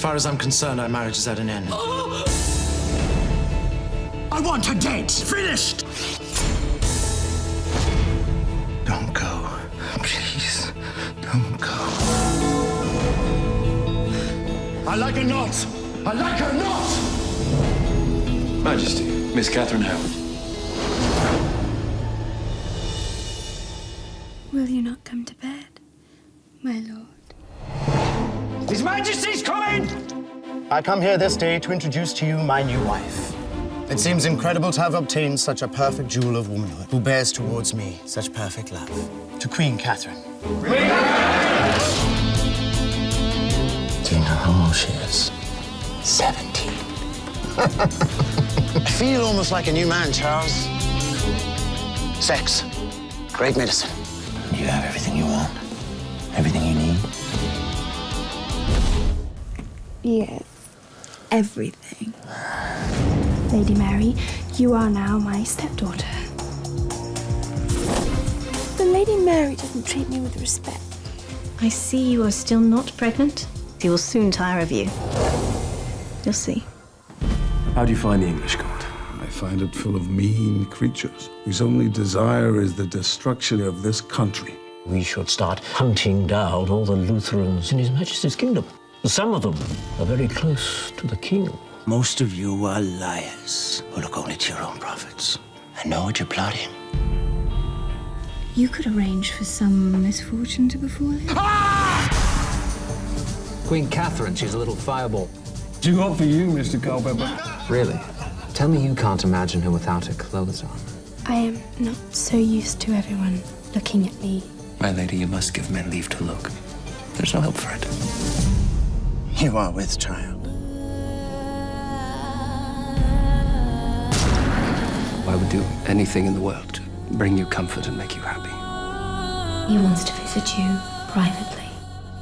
As far as I'm concerned, our marriage is at an end. I want her dead. Finished. Don't go. Please, don't go. I like her not. I like her not. Majesty, Miss Catherine Howard. Will you not come to bed, my lord? His Majesty's coming. I come here this day to introduce to you my new wife. It seems incredible to have obtained such a perfect jewel of womanhood, who bears towards me such perfect love. To Queen Catherine. Do you know how old she is? Seventeen. I feel almost like a new man, Charles. Sex. Great medicine. You have everything you want. Everything you Yes, everything. Lady Mary, you are now my stepdaughter. But Lady Mary doesn't treat me with respect. I see you are still not pregnant. He will soon tire of you. You'll see. How do you find the English court? I find it full of mean creatures whose only desire is the destruction of this country. We should start hunting down all the Lutherans in His Majesty's kingdom. Some of them are very close to the king. Most of you are liars who look only to your own profits. I know what you're plotting. You could arrange for some misfortune to befall him. Ah! Queen Catherine, she's a little fireball. Do what for you, Mr. Culpepper? Really? Tell me you can't imagine her without her clothes on. I am not so used to everyone looking at me. My lady, you must give men leave to look. There's no help for it. You are with child. I would do anything in the world to bring you comfort and make you happy. He wants to visit you privately.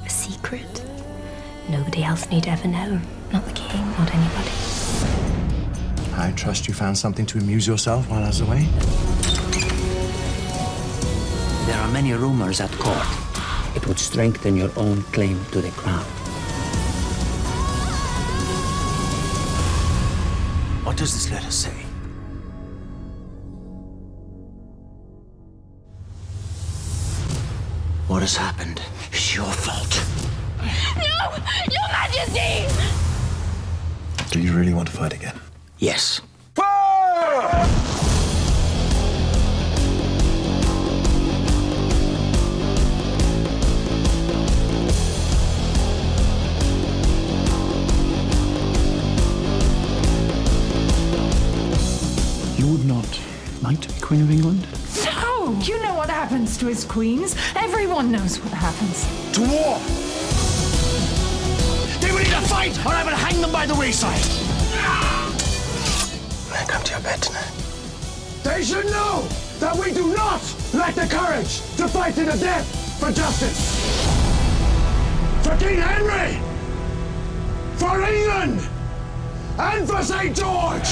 A secret. Nobody else need ever know. Not the king, not anybody. I trust you found something to amuse yourself while I was away. There are many rumors at court. It would strengthen your own claim to the crown. What does this letter say? What has happened is your fault. No! Your Majesty! Do you really want to fight again? Yes. Queen of England? No! You know what happens to his queens. Everyone knows what happens. To war. They will either fight or I will hang them by the wayside. When I come to your bed tonight. They should know that we do not lack the courage to fight to the death for justice. For King Henry. For England. And for St. George.